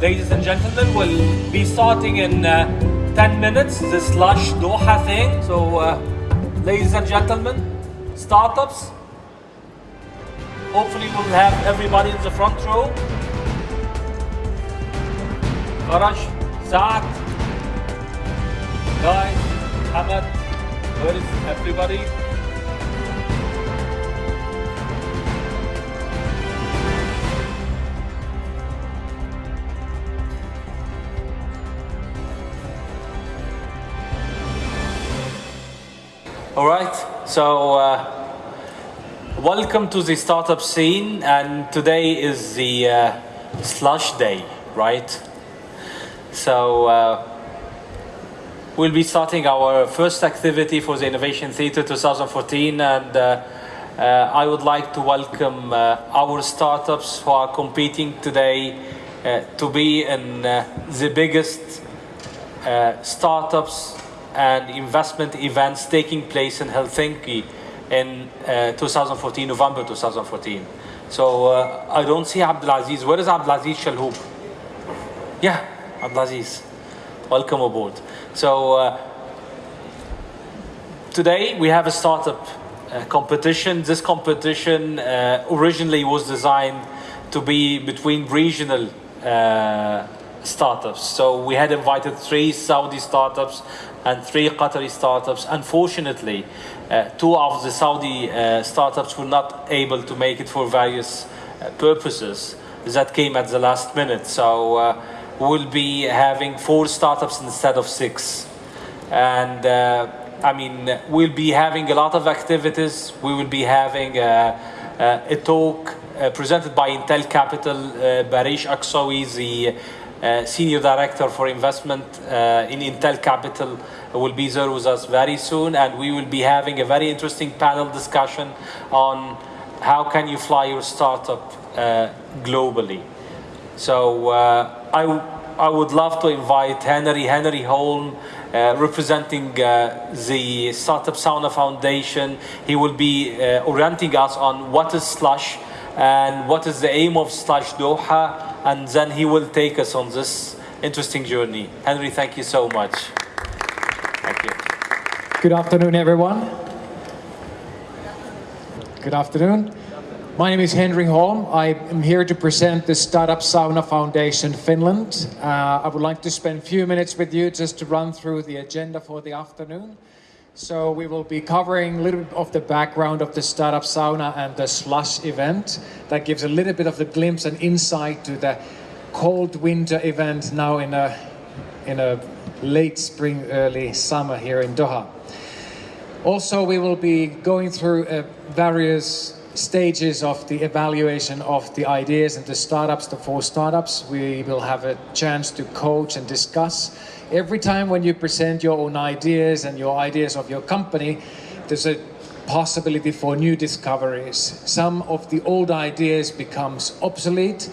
ladies and gentlemen, we'll be starting in uh, 10 minutes, this Slush Doha thing. So, uh, ladies and gentlemen, startups. Hopefully we'll have everybody in the front row. Farash, Saad, Guy, Hamad, where is everybody? All right, so uh, welcome to the startup scene, and today is the uh, slush day, right? So uh, we'll be starting our first activity for the Innovation Theatre 2014, and uh, uh, I would like to welcome uh, our startups who are competing today to be in the biggest startups and investment events taking place in Helsinki in uh, 2014, November 2014. So uh, I don't see Abdulaziz. Where is Abdulaziz Shalhoub? Yeah, Abdulaziz. Welcome aboard. So uh, today we have a startup uh, competition. This competition uh, originally was designed to be between regional uh, startups. So we had invited three Saudi startups and three Qatari startups. Unfortunately, uh, two of the Saudi uh, startups were not able to make it for various uh, purposes that came at the last minute. So uh, we'll be having four startups instead of six. And uh, I mean, we'll be having a lot of activities. We will be having uh, uh, a talk presented by Intel Capital, Baris Aksoy, the uh, Senior Director for Investment uh, in Intel Capital, will be there with us very soon. And we will be having a very interesting panel discussion on how can you fly your startup uh, globally. So uh, I, I would love to invite Henry, Henry Holm, uh, representing uh, the Startup Sauna Foundation. He will be uh, orienting us on what is Slush and what is the aim of Slush Doha, and then he will take us on this interesting journey. Henry, thank you so much. Thank you. Good afternoon, everyone. Good afternoon. My name is Henry Holm. I am here to present the Startup Sauna Foundation Finland. Uh, I would like to spend a few minutes with you just to run through the agenda for the afternoon. So we will be covering a little bit of the background of the Startup Sauna and the Slush event. That gives a little bit of the glimpse and insight to the cold winter event now in a, in a late spring, early summer here in Doha. Also, we will be going through uh, various stages of the evaluation of the ideas and the startups, the four startups. We will have a chance to coach and discuss. Every time when you present your own ideas and your ideas of your company, there's a possibility for new discoveries. Some of the old ideas becomes obsolete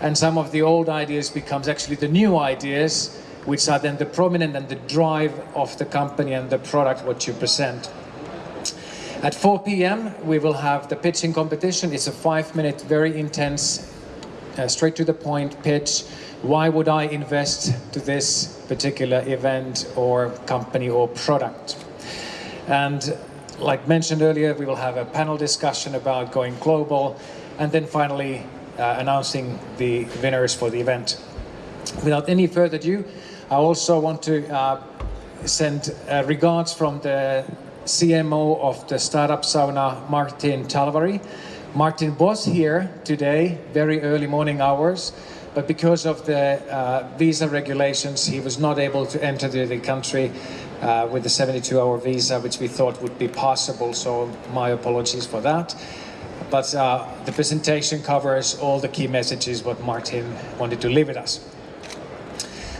and some of the old ideas becomes actually the new ideas which are then the prominent and the drive of the company and the product what you present. At 4 p.m. we will have the pitching competition. It's a five minute, very intense, uh, straight to the point pitch. Why would I invest to this particular event or company or product? And like mentioned earlier, we will have a panel discussion about going global and then finally uh, announcing the winners for the event. Without any further ado, I also want to uh, send uh, regards from the CMO of the Startup Sauna, Martin Talvari. Martin was here today, very early morning hours, but because of the uh, visa regulations, he was not able to enter the, country uh, with the 72-hour visa, which we thought would be possible, so my apologies for that. But uh, the presentation covers all the key messages what Martin wanted to leave with us.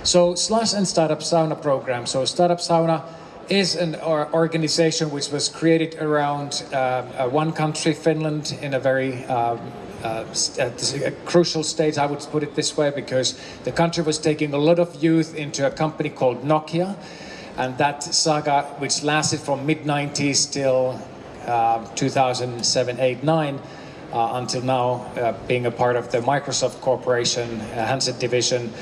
So Slush and Startup Sauna program. So Startup Sauna is an organization which was created around uh, one country, Finland, in a very um, uh, a crucial stage, I would put it this way, because the country was taking a lot of youth into a company called Nokia, and that saga, which lasted from mid 90s till uh, 2007, 8, 9, uh, until now uh, being a part of the Microsoft Corporation uh, handset division.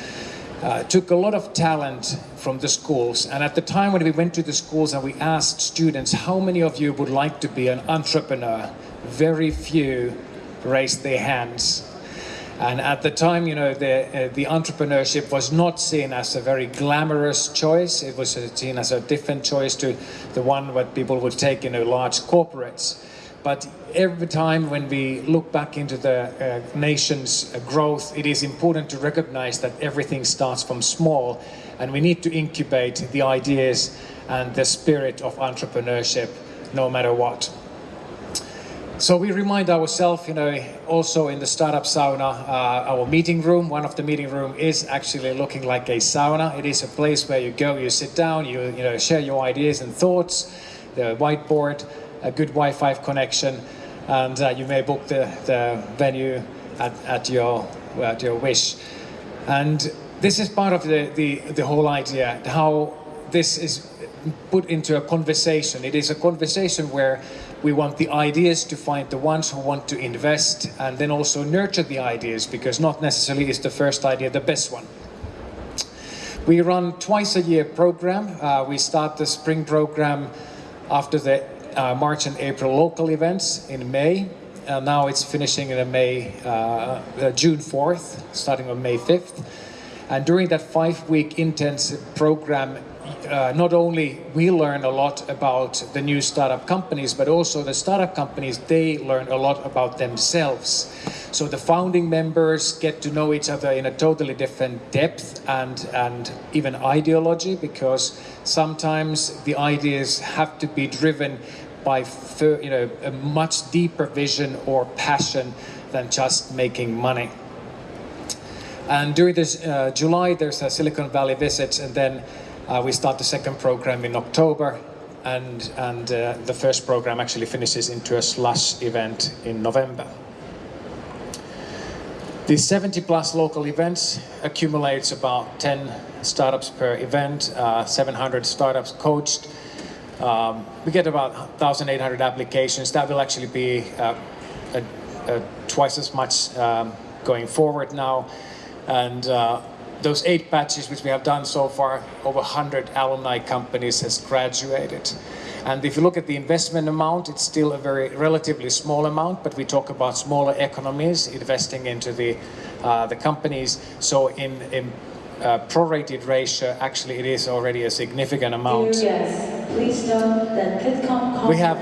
Uh, took a lot of talent from the schools. And at the time when we went to the schools and we asked students, how many of you would like to be an entrepreneur? Very few raised their hands. And at the time, you know, the, uh, the entrepreneurship was not seen as a very glamorous choice. It was seen as a different choice to the one that people would take in you know, large corporates. But every time when we look back into the uh, nation's uh, growth, it is important to recognize that everything starts from small and we need to incubate the ideas and the spirit of entrepreneurship no matter what. So we remind ourselves, you know, also in the startup sauna, uh, our meeting room, one of the meeting room is actually looking like a sauna. It is a place where you go, you sit down, you, you know, share your ideas and thoughts, the whiteboard, a good Wi-Fi connection, and uh, you may book the, the venue at, at, your, at your wish. And this is part of the, the, the whole idea, how this is put into a conversation. It is a conversation where we want the ideas to find the ones who want to invest and then also nurture the ideas because not necessarily is the first idea the best one. We run twice a year program. Uh, we start the spring program after the uh, March and April local events in May. Uh, now it's finishing in May, uh, uh, June 4th, starting on May 5th. And during that five-week intensive program, uh, not only we learn a lot about the new startup companies, but also the startup companies, they learn a lot about themselves. So the founding members get to know each other in a totally different depth and, and even ideology, because sometimes the ideas have to be driven by you know, a much deeper vision or passion than just making money. And during this uh, July, there's a Silicon Valley visit, and then uh, we start the second program in October, and, and uh, the first program actually finishes into a slush event in November. These 70 plus local events accumulates about 10 startups per event, uh, 700 startups coached. Um, we get about 1,800 applications. That will actually be uh, a, a twice as much um, going forward now. And uh, those eight batches which we have done so far, over 100 alumni companies has graduated. And if you look at the investment amount, it's still a very relatively small amount, but we talk about smaller economies investing into the, uh, the companies. So in, in uh, prorated ratio, actually it is already a significant amount. Please note that we have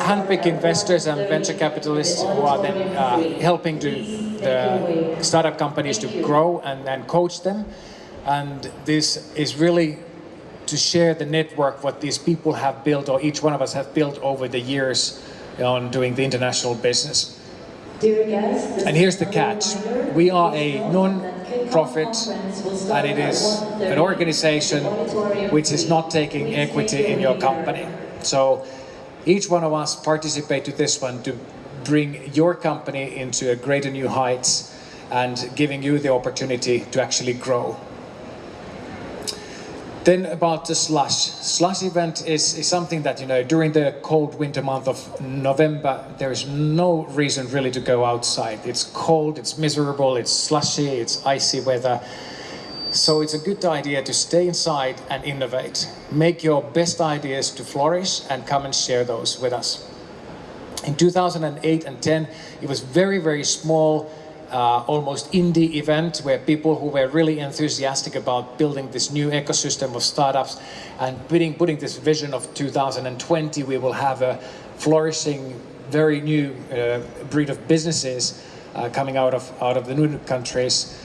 handpick investors and venture capitalists who are then uh, helping to the startup companies to grow and, and coach them. And this is really to share the network what these people have built or each one of us have built over the years on doing the international business. And here's the catch. We are a non-profit and it is an organization which is not taking equity in your company. So each one of us participate to this one to bring your company into a greater new heights and giving you the opportunity to actually grow. Then about the slush. Slush event is, is something that, you know, during the cold winter month of November, there is no reason really to go outside. It's cold, it's miserable, it's slushy, it's icy weather. So it's a good idea to stay inside and innovate. Make your best ideas to flourish and come and share those with us. In 2008 and 10, it was very, very small, uh, almost indie event where people who were really enthusiastic about building this new ecosystem of startups and putting, putting this vision of 2020, we will have a flourishing, very new uh, breed of businesses uh, coming out of, out of the new countries.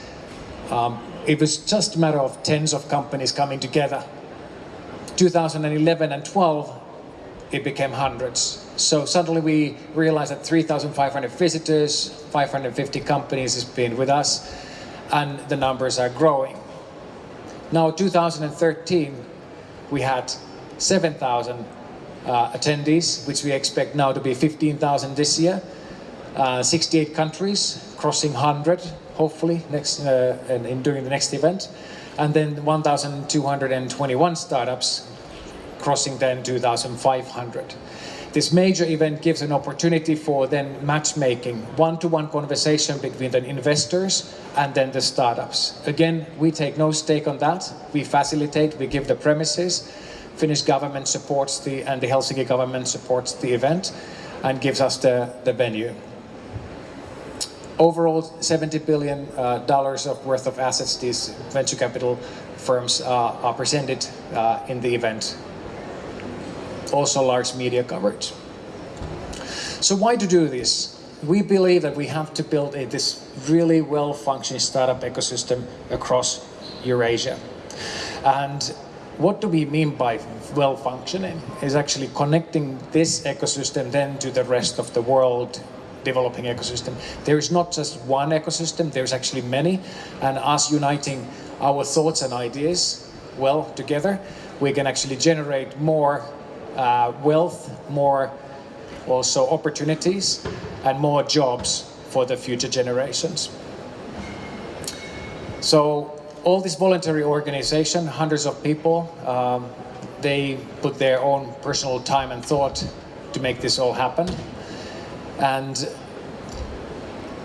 Um, it was just a matter of tens of companies coming together. 2011 and 12, it became hundreds. So suddenly we realized that 3,500 visitors, 550 companies has been with us, and the numbers are growing. Now 2013, we had 7,000 uh, attendees, which we expect now to be 15,000 this year. Uh, 68 countries, crossing 100, hopefully, next uh, in, in, during the next event. And then 1,221 startups, crossing then 2,500. This major event gives an opportunity for then matchmaking, one-to-one conversation between the investors and then the startups. Again, we take no stake on that. We facilitate, we give the premises. Finnish government supports the, and the Helsinki government supports the event and gives us the, the venue. Overall, 70 billion uh, dollars of worth of assets these venture capital firms uh, are presented uh, in the event. Also large media coverage. So why to do this? We believe that we have to build a, this really well-functioning startup ecosystem across Eurasia. And what do we mean by well-functioning? Is actually connecting this ecosystem then to the rest of the world developing ecosystem. There is not just one ecosystem, there's actually many. And us uniting our thoughts and ideas well together, we can actually generate more uh, wealth, more also opportunities, and more jobs for the future generations. So all this voluntary organization, hundreds of people, um, they put their own personal time and thought to make this all happen. And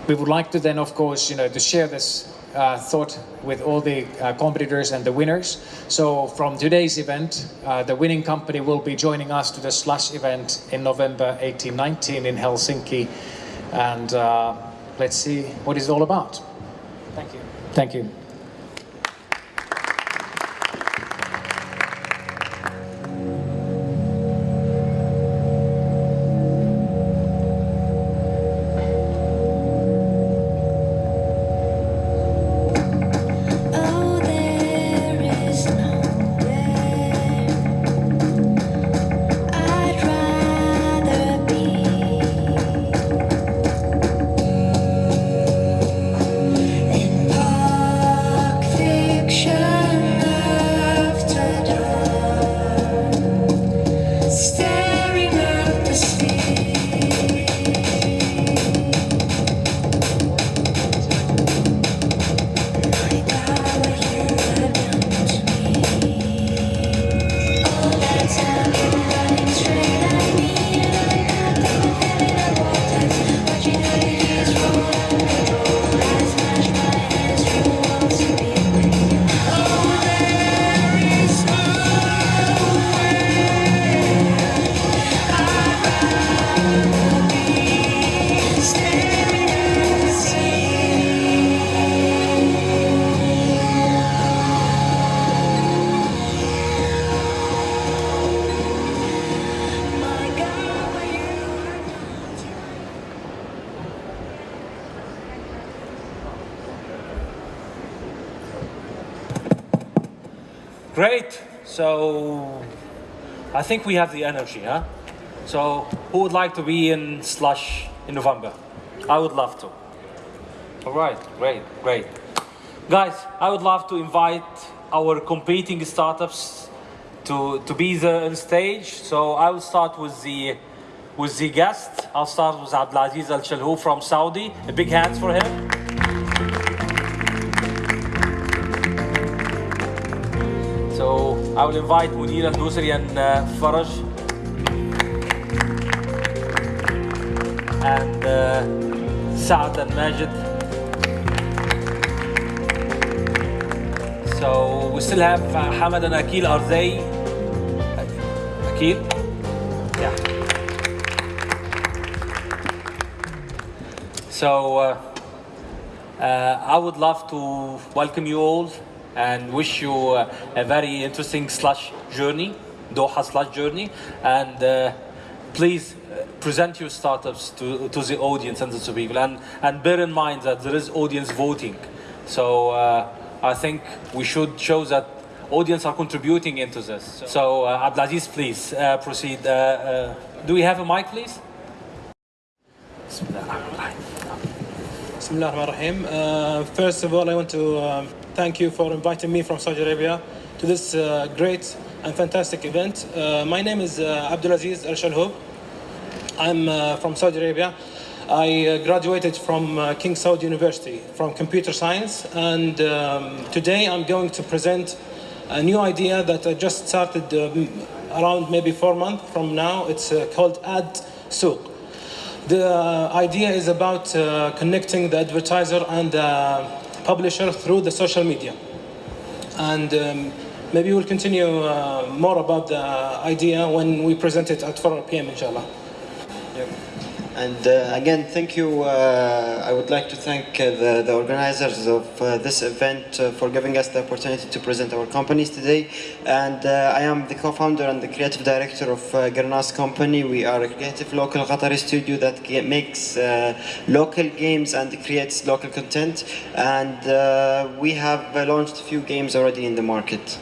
we would like to then, of course, you know, to share this uh, thought with all the uh, competitors and the winners. So from today's event, uh, the winning company will be joining us to the Slush event in November 18-19 in Helsinki. And uh, let's see what it's all about. Thank you. Thank you. So I think we have the energy, huh? So who would like to be in Slush in November? I would love to. All right, great, great. Guys, I would love to invite our competing startups to, to be there on stage. So I will start with the with the guest. I'll start with Abdulaziz Al Shalhoub from Saudi. A big hands for him. I will invite Munir Al Dusri and uh. And uh, Saad and Majid. So we still have uh, Hamad and Akil. Are they? Akil? Yeah. So uh, uh, I would love to welcome you all and wish you a very interesting slush journey, Doha slush journey, and uh, please uh, present your startups to, to the audience and to people, and and bear in mind that there is audience voting, so uh, I think we should show that audience are contributing into this. So uh, Abdulaziz, please uh, proceed. Uh, do we have a mic, please? Bismillah ar-Rahman first of all, I want to um, thank you for inviting me from Saudi Arabia to this uh, great and fantastic event. Uh, my name is uh, Abdulaziz Al Shalhoub. I'm uh, from Saudi Arabia. I uh, graduated from uh, King Saud University from computer science, and um, today I'm going to present a new idea that I just started um, around maybe four months from now. It's called Ad Souk. The idea is about connecting the advertiser and the publisher through the social media. And um, maybe we'll continue uh, more about the idea when we present it at 4 p.m. inshallah. And uh, again, thank you. Uh, I would like to thank uh, the, the organizers of uh, this event uh, for giving us the opportunity to present our companies today. And uh, I am the co-founder and the creative director of uh, Garnas Company. We are a creative local Qatari studio that makes local games and creates local content. And we have launched a few games already in the market.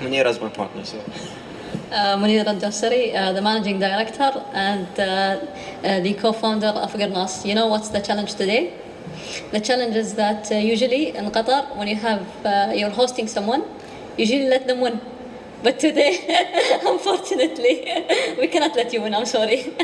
Munira is my partner. So. Uh, Munir Al-Jassari, uh, the managing director and uh, uh, the co-founder of Garnas. You know what's the challenge today? The challenge is that uh, usually in Qatar, when you have uh, you're hosting someone, usually let them win. But today, unfortunately, we cannot let you win. I'm sorry.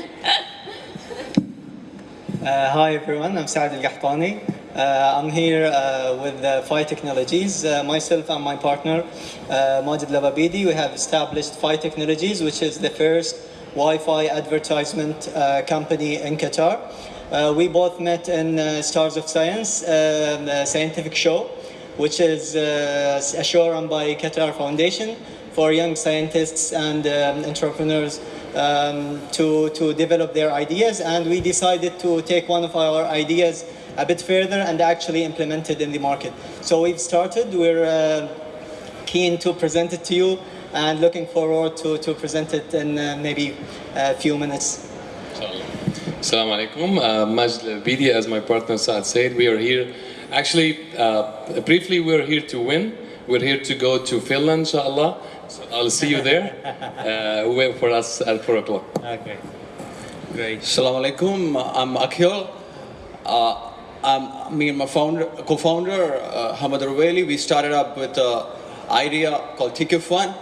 Hi everyone, I'm Saad Al Qahtani. Uh, I'm here uh, with uh, Technologies. Myself and my partner, uh, Majid Lavabidi, we have established Phi Technologies, which is the first Wi-Fi advertisement uh, company in Qatar. Uh, we both met in Stars of Science, um, scientific show, which is a show run by Qatar Foundation for young scientists and um, entrepreneurs um, to, to develop their ideas. And we decided to take one of our ideas a bit further and actually implement it in the market. So we've started, we're uh, keen to present it to you and looking forward to, to present it in uh, maybe a few minutes. Assalamu alaikum. Uh, Majd Bidi, as my partner Saad said, we are here. Actually, uh, briefly, we're here to win. We're here to go to Finland, inshallah. So I'll see you there. Uh, wait for us at 4 o'clock. Okay, great. Assalamu alaikum. I'm Akhil. Uh, I'm, me and my founder, co-founder, uh, Hamad Raweli, we started up with an idea called Ticket Fun,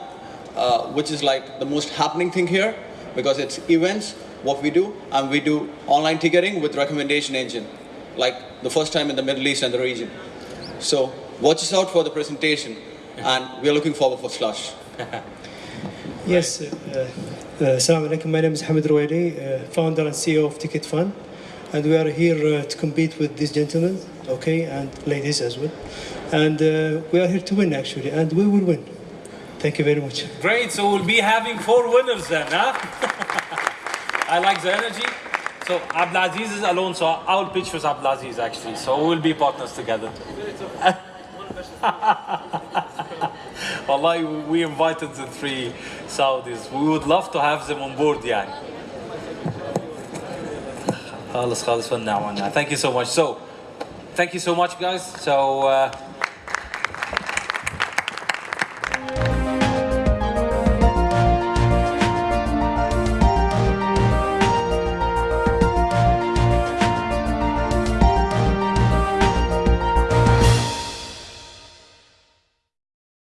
uh, which is like the most happening thing here because it's events, what we do, and we do online ticketing with recommendation engine, like the first time in the Middle East and the region. So watch us out for the presentation, and we're looking forward for Slush. Yes, uh, uh, Assalamu alaikum. My name is Hamid Rouaili, uh, founder and CEO of Ticket Fun and we are here uh, to compete with these gentlemen, okay, and ladies as well. And uh, we are here to win, actually, and we will win. Thank you very much. Great, so we'll be having four winners then, huh? I like the energy. So Abdulaziz is alone, so I'll pitch with Abdulaziz actually. So we'll be partners together. Wallahi, we invited the three Saudis. We would love to have them on board, yeah. خالص خالص والنعم والنعم. Thank you so much. So, thank you so much, guys. So. Uh,